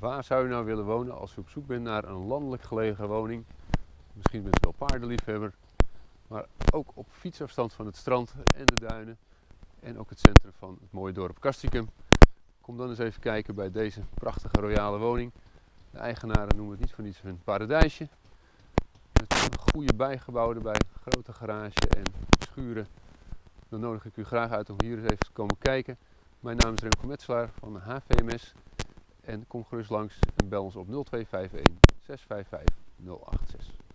Waar zou je nou willen wonen als je op zoek bent naar een landelijk gelegen woning? Misschien bent je wel paardenliefhebber, maar ook op fietsafstand van het strand en de duinen en ook het centrum van het mooie dorp Castricum. Kom dan eens even kijken bij deze prachtige royale woning. De eigenaren noemen het niet voor niets een paradijsje. Met een goede bijgebouw erbij, grote garage en schuren. Dan nodig ik u graag uit om hier eens even te komen kijken. Mijn naam is Remco Metselaar van de HVMS. En kom gerust langs en bel ons op 0251 655 086.